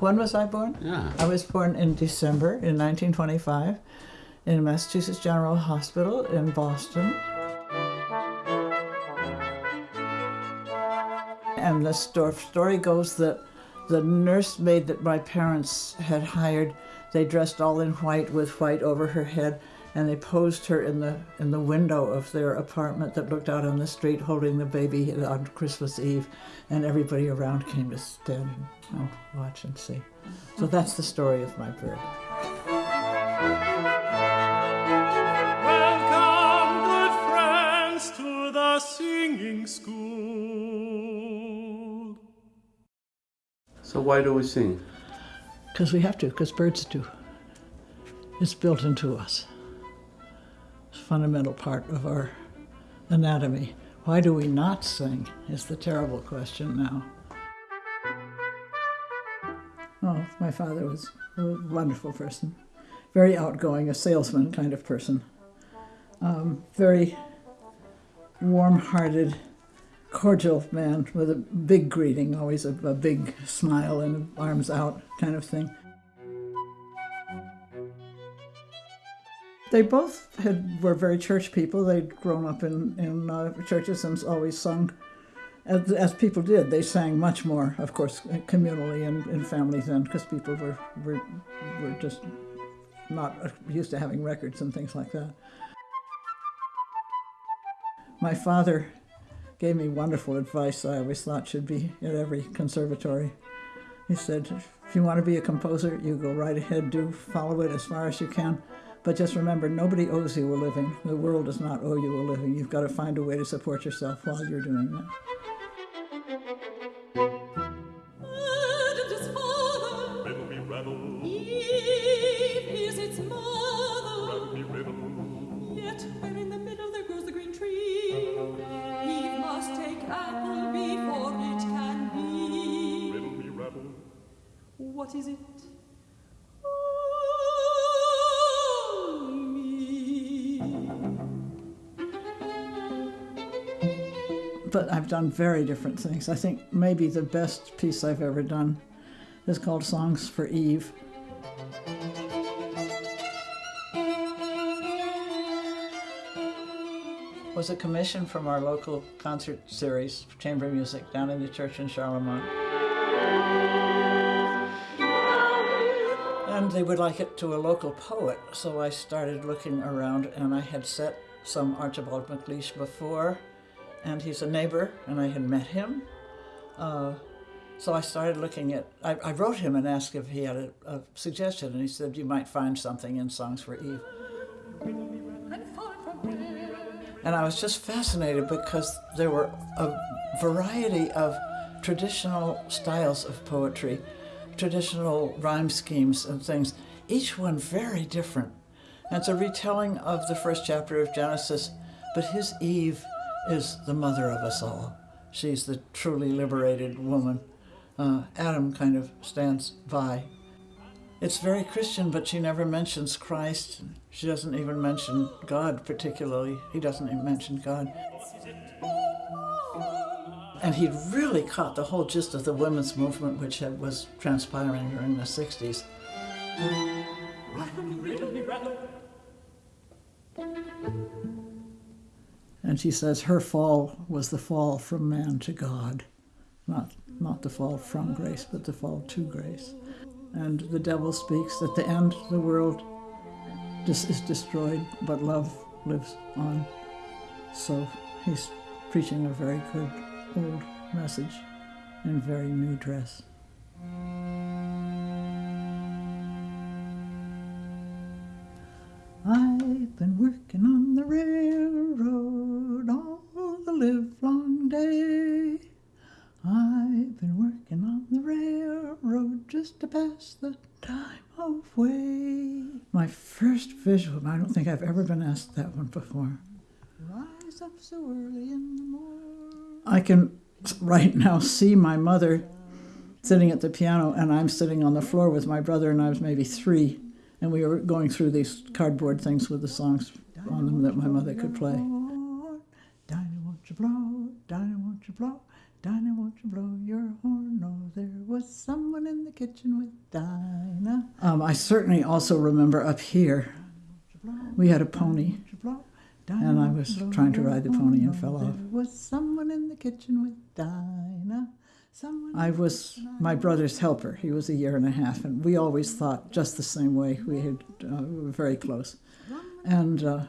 When was I born? Yeah. I was born in December in 1925 in Massachusetts General Hospital in Boston. And the story goes that the nursemaid that my parents had hired, they dressed all in white with white over her head, and they posed her in the in the window of their apartment that looked out on the street, holding the baby on Christmas Eve, and everybody around came to stand and oh, watch and see. So mm-hmm. that's the story of my bird. Welcome, good friends, to the singing school. So why do we sing? Because we have to, because birds do. It's built into us. Fundamental part of our anatomy. Why do we not sing is the terrible question now. Oh, my father was a wonderful person, very outgoing, a salesman kind of person, um, very warm hearted, cordial man with a big greeting, always a, a big smile and arms out kind of thing. They both had were very church people. They'd grown up in in uh, churches and always sung, as, as people did. They sang much more, of course, communally and in families then, because people were, were were just not used to having records and things like that. My father gave me wonderful advice I always thought should be at every conservatory. He said, if you want to be a composer, you go right ahead, do follow it as far as you can. But just remember, nobody owes you a living. The world does not owe you a living. You've got to find a way to support yourself while you're doing that. Adam his father, I've done very different things. I think maybe the best piece I've ever done is called Songs for Eve. was a commission from our local concert series, chamber music, down in the church in Charlemont. And they would like it to a local poet, so I started looking around and I had set some Archibald MacLeish before, and he's a neighbor, and I had met him. Uh, so I started looking at, I, I wrote him and asked if he had a, a suggestion, and he said, You might find something in Songs for Eve. And I was just fascinated because there were a variety of traditional styles of poetry, traditional rhyme schemes and things, each one very different. And it's a retelling of the first chapter of Genesis, but his Eve is the mother of us all. She's the truly liberated woman. Uh, Adam kind of stands by. It's very Christian, but she never mentions Christ. She doesn't even mention God particularly. He doesn't even mention God. And he'd really caught the whole gist of the women's movement, which was transpiring during the 60s. And she says her fall was the fall from man to God, not, not the fall from grace, but the fall to grace. And the devil speaks at the end, of the world is destroyed, but love lives on. So he's preaching a very good old message in very new dress. Just the time away. My first visual, I don't think I've ever been asked that one before. Rise up so early in the morning. I can right now see my mother sitting at the piano, and I'm sitting on the floor with my brother, and I was maybe three, and we were going through these cardboard things with the songs on them that my mother could play. Dinah, won't you blow? Dinah, won't you blow? Dinah, won't you blow your horn? Oh, there was someone in the kitchen with Dinah. Um, I certainly also remember up here, we had a pony, and I was trying to ride the pony and fell off. There was someone in the kitchen with Dinah. Someone I was my brother's helper. He was a year and a half, and we always thought just the same way. We had uh, we were very close, and. Uh,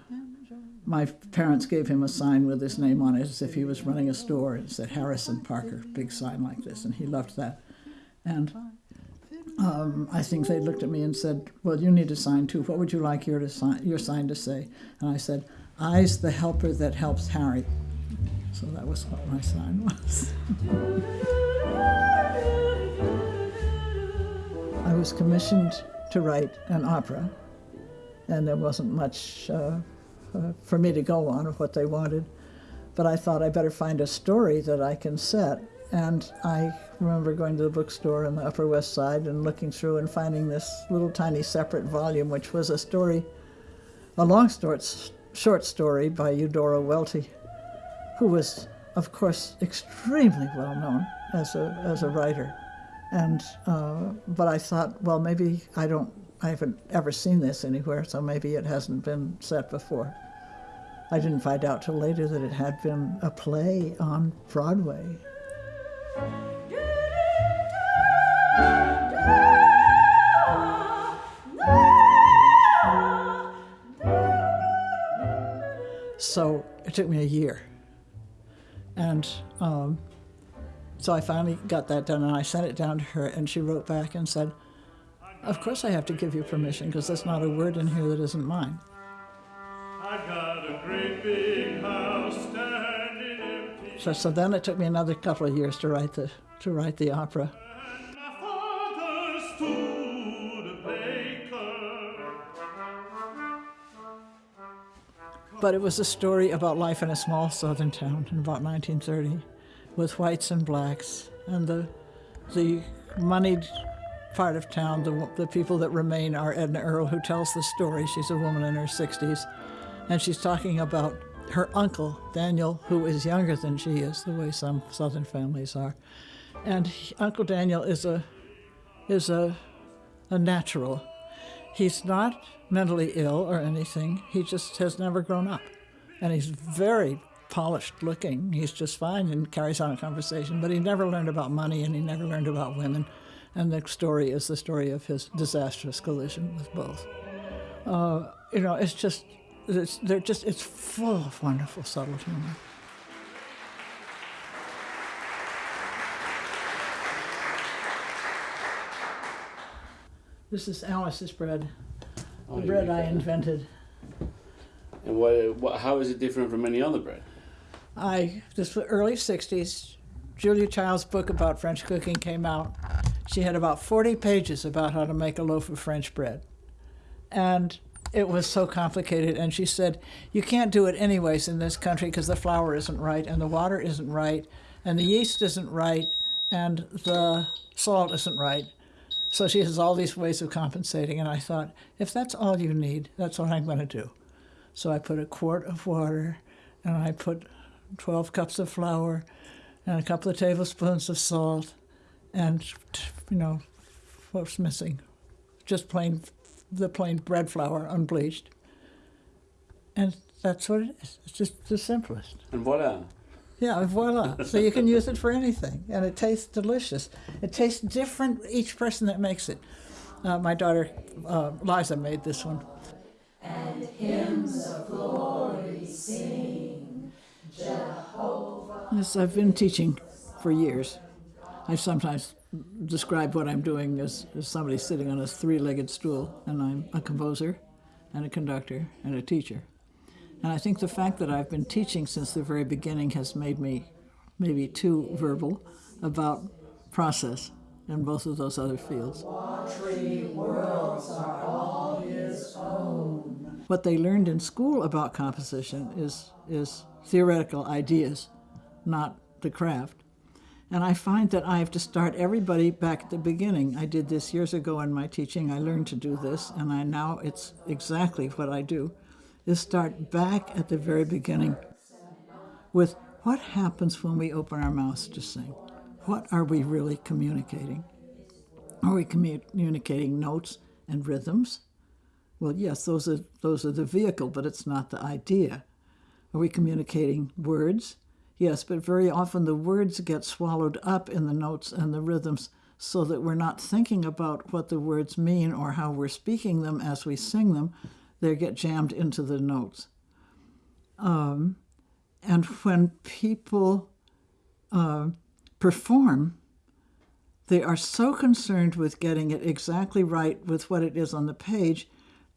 my parents gave him a sign with his name on it as if he was running a store. It said Harrison Parker, big sign like this, and he loved that. And um, I think they looked at me and said, "Well, you need a sign too. What would you like your, sign, your sign to say?" And I said, "I's the helper that helps Harry." So that was what my sign was. I was commissioned to write an opera, and there wasn't much. Uh, uh, for me to go on what they wanted. But I thought I better find a story that I can set. And I remember going to the bookstore on the Upper West Side and looking through and finding this little tiny separate volume, which was a story, a long short, short story by Eudora Welty, who was, of course, extremely well known as a, as a writer. And, uh, but I thought, well, maybe I don't, I haven't ever seen this anywhere, so maybe it hasn't been set before. I didn't find out till later that it had been a play on Broadway. So it took me a year. And um, so I finally got that done and I sent it down to her and she wrote back and said, Of course I have to give you permission because there's not a word in here that isn't mine. So, so then it took me another couple of years to write the to write the opera. But it was a story about life in a small southern town in about 1930, with whites and blacks, and the the moneyed part of town, the, the people that remain are Edna Earle, who tells the story. She's a woman in her 60s, and she's talking about her uncle, Daniel, who is younger than she is, the way some Southern families are. And he, Uncle Daniel is a, is a, a natural. He's not mentally ill or anything. He just has never grown up. And he's very polished looking. He's just fine and carries on a conversation, but he never learned about money and he never learned about women. And the story is the story of his disastrous collision with both. Uh, you know, it's just it's, they're just, it's full of wonderful subtle humor. This is Alice's bread, Oh, the bread I that. invented. And what, what, how is it different from any other bread? I, this was early 60s, Julia Child's book about French cooking came out. She had about 40 pages about how to make a loaf of French bread. And it was so complicated. And she said, You can't do it anyways in this country because the flour isn't right, and the water isn't right, and the yeast isn't right, and the salt isn't right. So she has all these ways of compensating. And I thought, if that's all you need, that's what I'm going to do. So I put a quart of water, and I put 12 cups of flour, and a couple of tablespoons of salt, and, you know, what's missing? Just plain the plain bread flour, unbleached. And that's what it is. It's just the simplest. And voila. Yeah, voila. so you can use it for anything, and it tastes delicious. It tastes different each person that makes it. Uh, my daughter uh, Liza made this one. And hymns of glory sing, Jehovah. Yes, I've been teaching for years. I've sometimes described what I'm doing as, as somebody sitting on a three legged stool, and I'm a composer, and a conductor, and a teacher. And I think the fact that I've been teaching since the very beginning has made me maybe too verbal about process in both of those other fields. What they learned in school about composition is, is theoretical ideas, not the craft. And I find that I have to start everybody back at the beginning. I did this years ago in my teaching. I learned to do this, and I now it's exactly what I do, is start back at the very beginning with what happens when we open our mouths to sing? What are we really communicating? Are we communicating notes and rhythms? Well, yes, those are those are the vehicle, but it's not the idea. Are we communicating words? Yes, but very often the words get swallowed up in the notes and the rhythms so that we're not thinking about what the words mean or how we're speaking them as we sing them. They get jammed into the notes. Um, and when people uh, perform, they are so concerned with getting it exactly right with what it is on the page,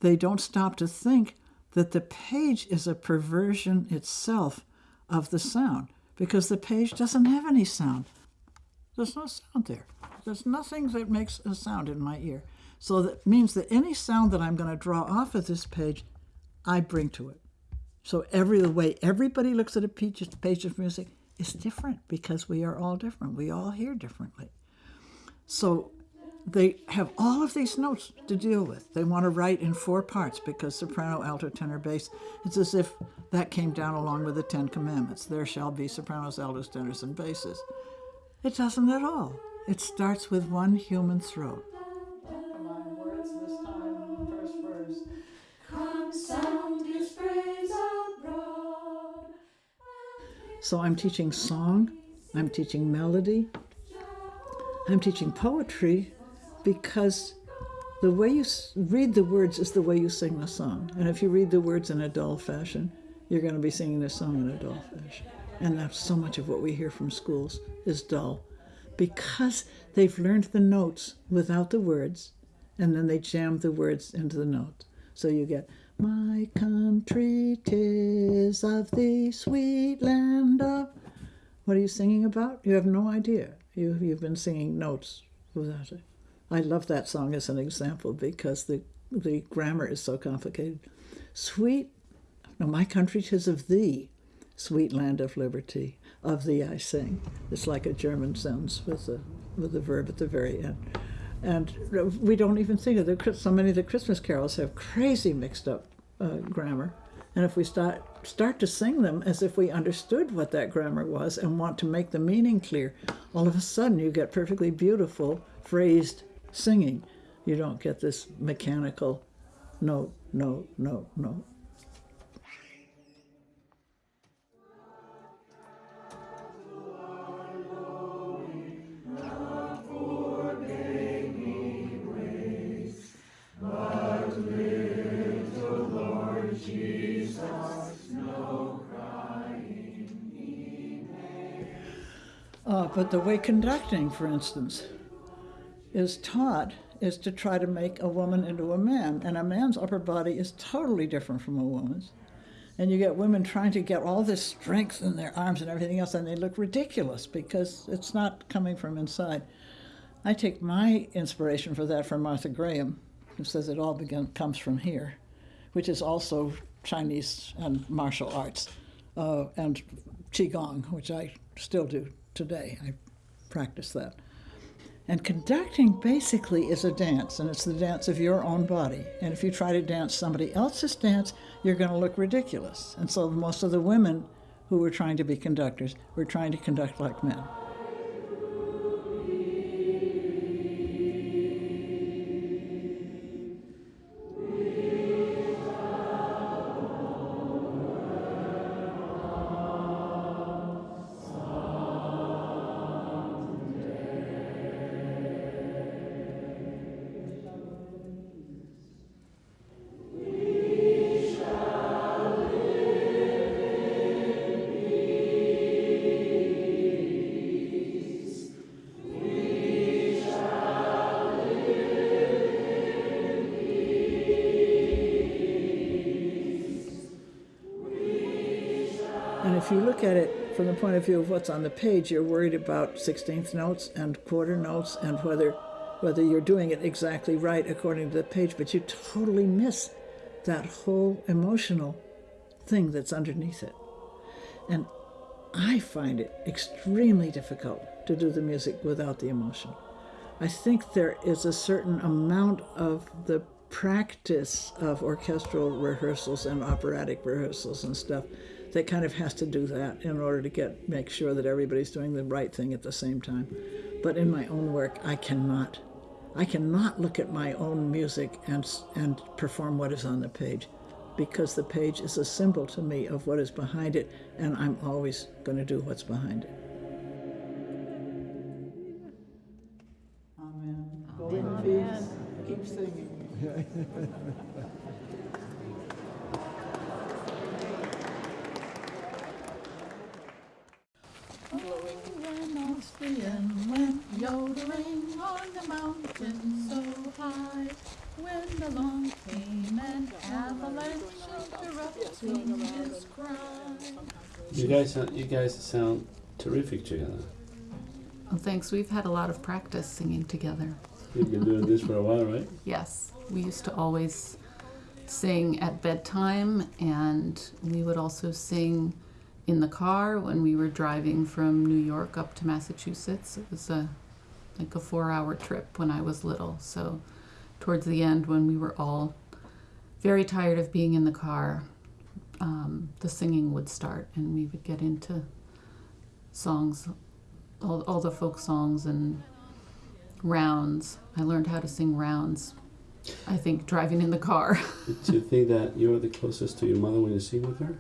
they don't stop to think that the page is a perversion itself of the sound because the page doesn't have any sound. There's no sound there. There's nothing that makes a sound in my ear. So that means that any sound that I'm going to draw off of this page, I bring to it. So every the way everybody looks at a page, page of music is different because we are all different. We all hear differently. So they have all of these notes to deal with. They want to write in four parts because soprano, alto, tenor, bass. It's as if that came down along with the Ten Commandments. There shall be sopranos, altos, tenors, and basses. It doesn't at all. It starts with one human throat. So I'm teaching song, I'm teaching melody, I'm teaching poetry because the way you read the words is the way you sing the song. And if you read the words in a dull fashion, you're going to be singing the song in a dull fashion. And that's so much of what we hear from schools is dull because they've learned the notes without the words and then they jam the words into the notes. So you get, My country, tis of the sweet land of. What are you singing about? You have no idea. You, you've been singing notes without it. I love that song as an example because the, the grammar is so complicated. Sweet, no, my country tis of thee, sweet land of liberty. Of thee I sing. It's like a German sentence with a with a verb at the very end. And we don't even think of the so many of the Christmas carols have crazy mixed up uh, grammar. And if we start start to sing them as if we understood what that grammar was and want to make the meaning clear, all of a sudden you get perfectly beautiful phrased singing. You don't get this mechanical note, note, note, note. Uh, but the way conducting, for instance, is taught is to try to make a woman into a man. And a man's upper body is totally different from a woman's. And you get women trying to get all this strength in their arms and everything else, and they look ridiculous because it's not coming from inside. I take my inspiration for that from Martha Graham, who says it all begin, comes from here, which is also Chinese and martial arts, uh, and Qigong, which I still do today. I practice that. And conducting basically is a dance, and it's the dance of your own body. And if you try to dance somebody else's dance, you're going to look ridiculous. And so most of the women who were trying to be conductors were trying to conduct like men. View of what's on the page, you're worried about 16th notes and quarter notes and whether whether you're doing it exactly right according to the page, but you totally miss that whole emotional thing that's underneath it. And I find it extremely difficult to do the music without the emotion. I think there is a certain amount of the practice of orchestral rehearsals and operatic rehearsals and stuff that kind of has to do that in order to get make sure that everybody's doing the right thing at the same time. But in my own work, I cannot. I cannot look at my own music and and perform what is on the page because the page is a symbol to me of what is behind it and I'm always going to do what's behind it. Amen. Go in peace. Keep singing. Austrian went yodeling on the mountain so high. When along came an avalanche interrupting his cry. You guys, sound- you guys sound terrific together. Well, thanks. We've had a lot of practice singing together. You've been doing this for a while, right? Yes, we used to always sing at bedtime, and we would also sing in the car when we were driving from New York up to Massachusetts. It was a like a four-hour trip when I was little. So, towards the end, when we were all very tired of being in the car, um, the singing would start, and we would get into songs, all, all the folk songs and rounds. I learned how to sing rounds. I think driving in the car. Do you think that you're the closest to your mother when you sing with her?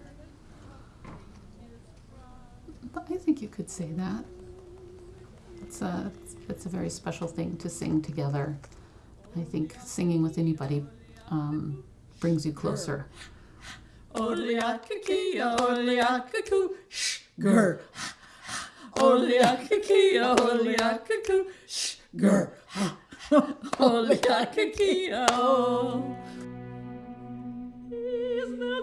I think you could say that. It's a it's a very special thing to sing together. I think singing with anybody um, brings you closer. Oleakakia, oleakaku, shh, grr. Oleakakia, oleakaku, shh, grr. Oleakakia, oh. Is the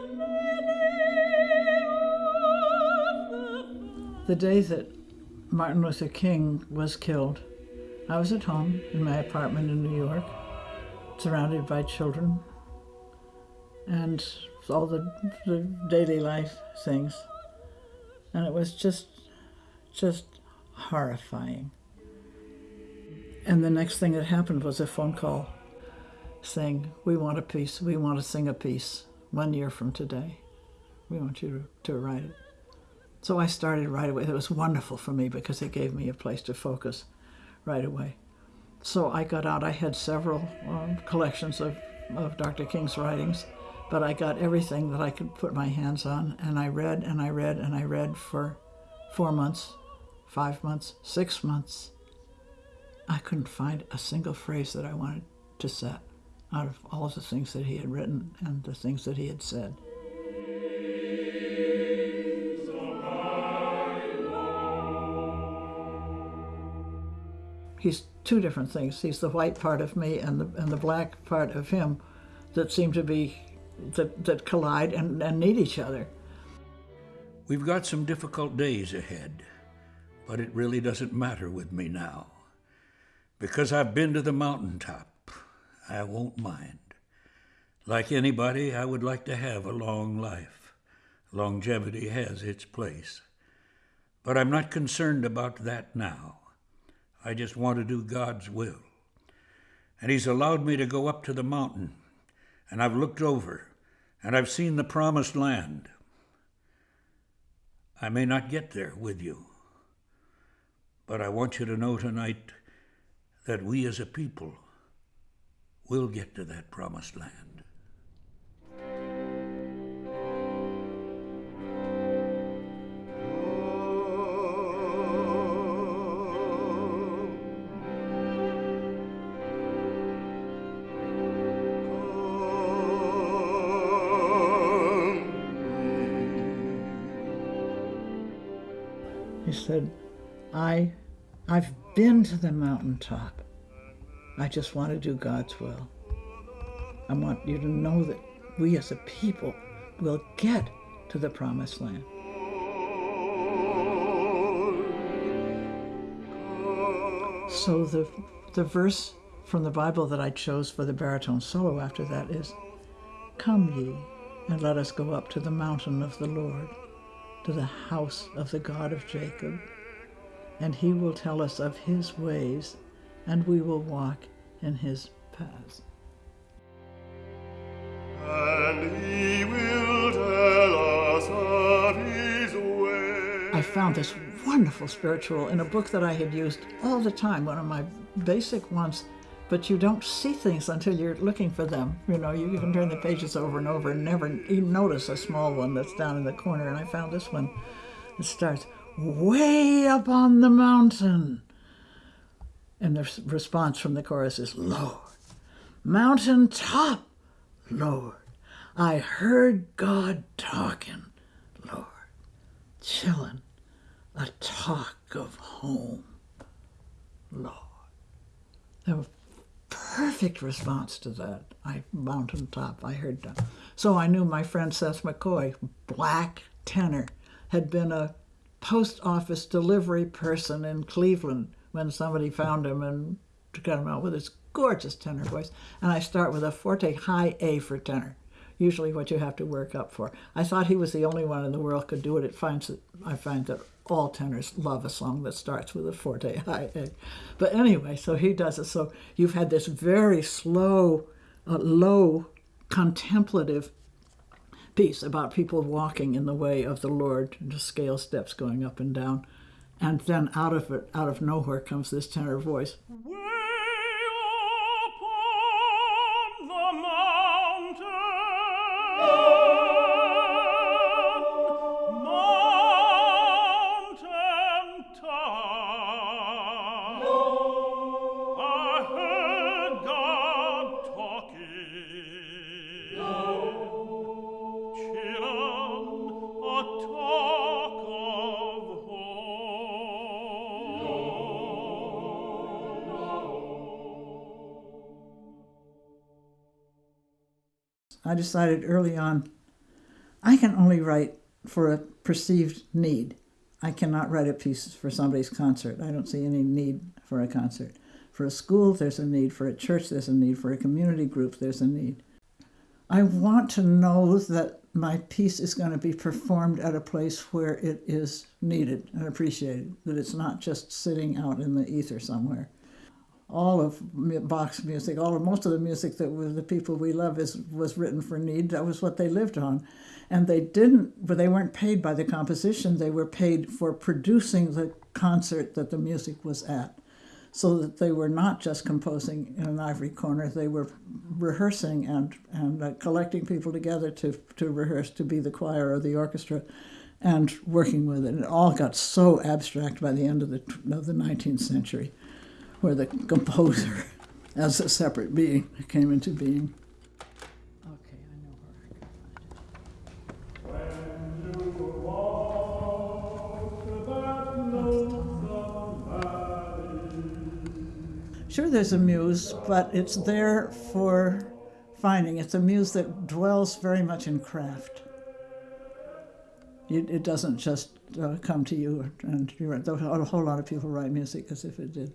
the day that Martin Luther King was killed, I was at home in my apartment in New York, surrounded by children and all the, the daily life things. And it was just, just horrifying. And the next thing that happened was a phone call saying, We want a piece, we want to sing a piece one year from today. We want you to, to write it. So I started right away. It was wonderful for me because it gave me a place to focus right away. So I got out. I had several um, collections of, of Dr. King's writings, but I got everything that I could put my hands on, and I read and I read and I read for four months, five months, six months. I couldn't find a single phrase that I wanted to set out of all of the things that he had written and the things that he had said. He's two different things. He's the white part of me and the and the black part of him that seem to be that that collide and, and need each other. We've got some difficult days ahead, but it really doesn't matter with me now. Because I've been to the mountaintop, I won't mind. Like anybody, I would like to have a long life. Longevity has its place. But I'm not concerned about that now. I just want to do God's will. And He's allowed me to go up to the mountain, and I've looked over, and I've seen the promised land. I may not get there with you, but I want you to know tonight that we as a people will get to that promised land. Said, I, I've been to the mountaintop. I just want to do God's will. I want you to know that we as a people will get to the promised land. So the, the verse from the Bible that I chose for the baritone solo after that is, Come ye, and let us go up to the mountain of the Lord to the house of the God of Jacob, and he will tell us of his ways, and we will walk in his paths. And he will tell us of I found this wonderful spiritual in a book that I had used all the time, one of my basic ones, but you don't see things until you're looking for them. You know, you, can turn the pages over and over and never even notice a small one that's down in the corner. And I found this one. It starts, way up on the mountain. And the response from the chorus is, Lord, mountain top, Lord, I heard God talking, Lord, chillin', a talk of home, Lord. The perfect response to that. I mountain top, I heard that. So I knew my friend Seth McCoy, black tenor, had been a post office delivery person in Cleveland when somebody found him and got him out with his gorgeous tenor voice. And I start with a forte high A for tenor, usually what you have to work up for. I thought he was the only one in the world could do it. It finds that I find that all tenors love a song that starts with a forte high A. But anyway, so he does it. So you've had this very slow, uh, low, contemplative piece about people walking in the way of the Lord, the scale steps going up and down. And then out of it, out of nowhere comes this tenor voice. I decided early on I can only write for a perceived need. I cannot write a piece for somebody's concert. I don't see any need for a concert. For a school, there's a need. For a church, there's a need. For a community group, there's a need. I want to know that my piece is going to be performed at a place where it is needed and appreciated, that it's not just sitting out in the ether somewhere all of Bach's music, all of most of the music that was the people we love is was written for need. That was what they lived on, and they didn't. But they weren't paid by the composition. They were paid for producing the concert that the music was at, so that they were not just composing in an ivory corner. They were rehearsing and and uh, collecting people together to to rehearse to be the choir or the orchestra. And working with it, it all got so abstract by the end of the of the 19th century where the composer, as a separate being, came into being. Okay, I know where I can find it. Sure, there's a muse, but it's there for finding. It's a muse that dwells very much in craft. It, it doesn't just uh, come to you, and you write, a whole lot of people write music as if it did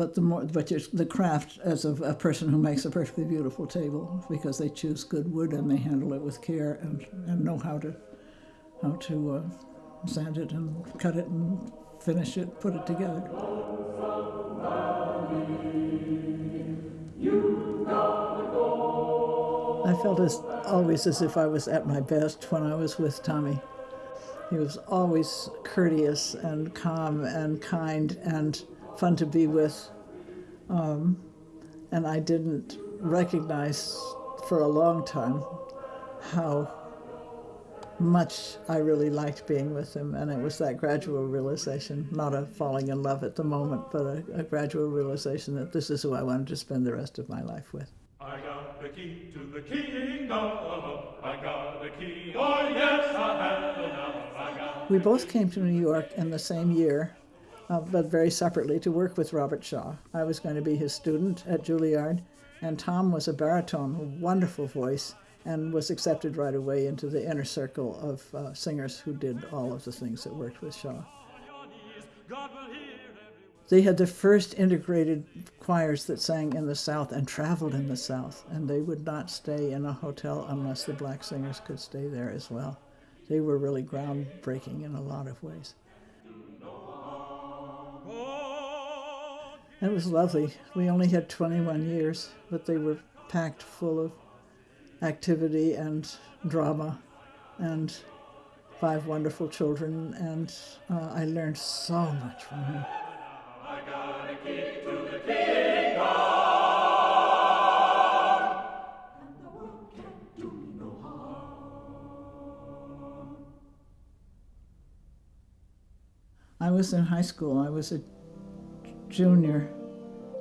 but the more but the craft as of a person who makes a perfectly beautiful table because they choose good wood and they handle it with care and, and know how to how to uh, sand it and cut it and finish it, put it together. I felt as always as if I was at my best when I was with Tommy. He was always courteous and calm and kind and fun to be with. Um, and I didn't recognize for a long time how much I really liked being with him. And it was that gradual realization, not a falling in love at the moment, but a, a gradual realization that this is who I wanted to spend the rest of my life with. I got the key to the kingdom. I got the key. Oh, yes, I have. I got We both came to New York in the same year, uh, but very separately, to work with Robert Shaw. I was going to be his student at Juilliard, and Tom was a baritone, a wonderful voice, and was accepted right away into the inner circle of uh, singers who did all of the things that worked with Shaw. They had the first integrated choirs that sang in the South and traveled in the South, and they would not stay in a hotel unless the black singers could stay there as well. They were really groundbreaking in a lot of ways. It was lovely. We only had 21 years, but they were packed full of activity and drama and five wonderful children, and uh, I learned so much from him. I was in high school. I was a junior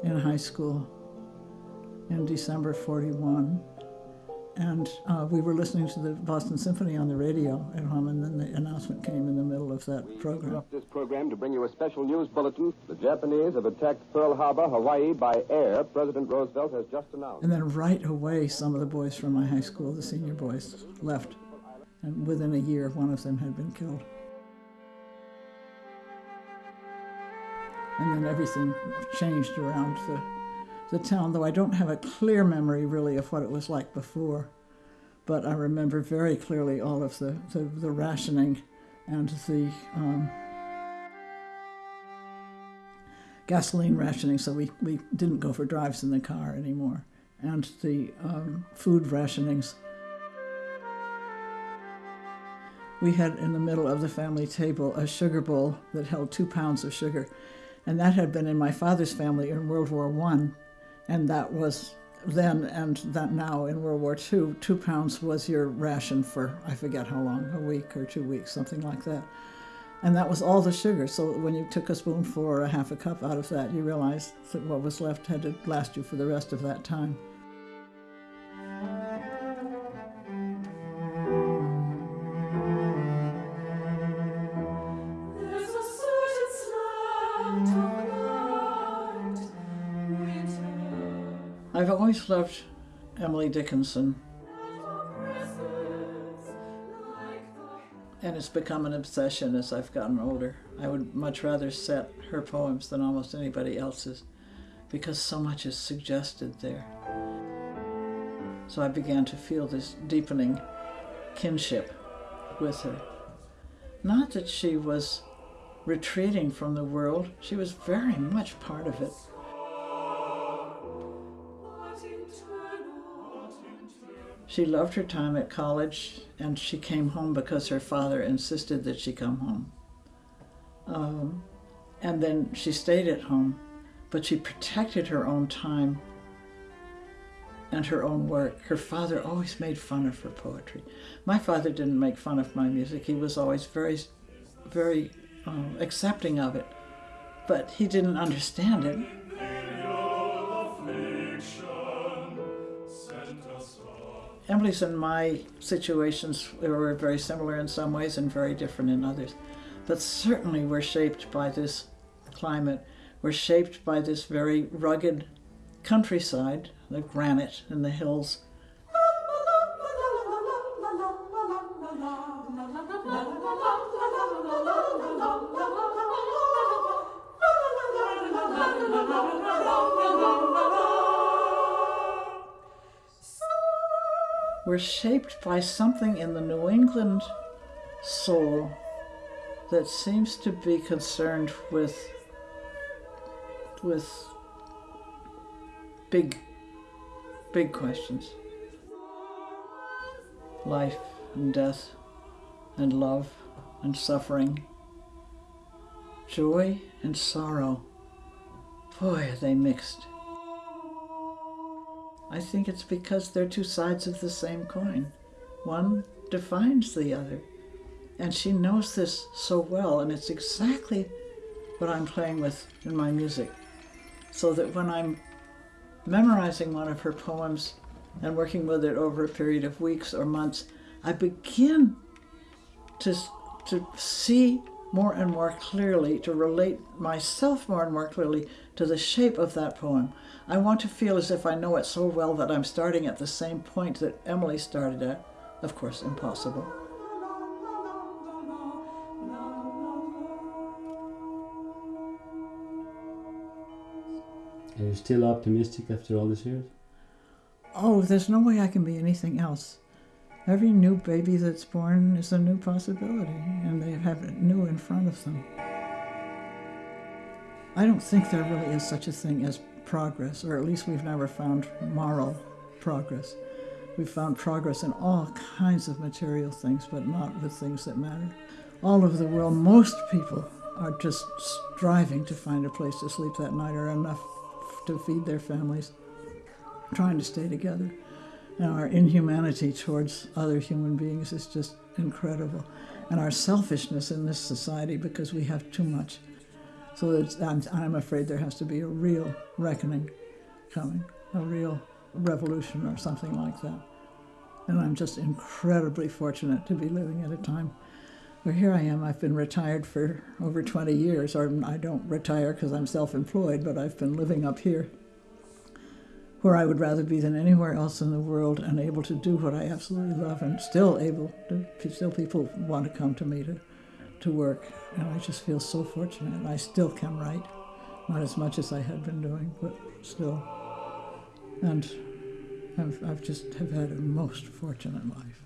in high school in December 41. And uh, we were listening to the Boston Symphony on the radio at home, and then the announcement came in the middle of that program. interrupt this program to bring you a special news bulletin. The Japanese have attacked Pearl Harbor, Hawaii by air. President Roosevelt has just announced. And then right away, some of the boys from my high school, the senior boys, left. And within a year, one of them had been killed. And then everything changed around the, the town, though I don't have a clear memory really of what it was like before. But I remember very clearly all of the, the, the rationing and the um, gasoline rationing, so we, we didn't go for drives in the car anymore, and the um, food rationings. We had in the middle of the family table a sugar bowl that held two pounds of sugar, and that had been in my father's family in World War One, and that was then and that now in World War II. Two pounds was your ration for I forget how long, a week or two weeks, something like that. And that was all the sugar. So when you took a spoonful or a half a cup out of that, you realized that what was left had to last you for the rest of that time. Always loved Emily Dickinson, and it's become an obsession as I've gotten older. I would much rather set her poems than almost anybody else's because so much is suggested there. So I began to feel this deepening kinship with her. Not that she was retreating from the world, she was very much part of it. She loved her time at college and she came home because her father insisted that she come home. Um, and then she stayed at home, but she protected her own time and her own work. Her father always made fun of her poetry. My father didn't make fun of my music, he was always very, very um, accepting of it, but he didn't understand it. Emily's and my situations were very similar in some ways and very different in others. But certainly we're shaped by this climate. We're shaped by this very rugged countryside, the granite and the hills. We're shaped by something in the New England soul that seems to be concerned with with big big questions. Life and death and love and suffering. Joy and sorrow. Boy, are they mixed. I think it's because they're two sides of the same coin. One defines the other. And she knows this so well, and it's exactly what I'm playing with in my music. So that when I'm memorizing one of her poems and working with it over a period of weeks or months, I begin to, to see more and more clearly, to relate myself more and more clearly to the shape of that poem. I want to feel as if I know it so well that I'm starting at the same point that Emily started at. Of course, impossible. Are you still optimistic after all these years? Oh, there's no way I can be anything else. Every new baby that's born is a new possibility, and they have it new in front of them. I don't think there really is such a thing as progress, or at least we've never found moral progress. We've found progress in all kinds of material things, but not with things that matter. All over the world, most people are just striving to find a place to sleep that night or enough to feed their families, trying to stay together. And our inhumanity towards other human beings is just incredible. And our selfishness in this society because we have too much. So I'm, I'm afraid there has to be a real reckoning coming, a real revolution or something like that. And I'm just incredibly fortunate to be living at a time where here I am. I've been retired for over 20 years, or I don't retire because I'm self employed, but I've been living up here where I would rather be than anywhere else in the world and able to do what I absolutely love and still able to, still people want to come to me to, to work. And I just feel so fortunate. I still can write, not as much as I had been doing, but still. And I've, I've just have had a most fortunate life.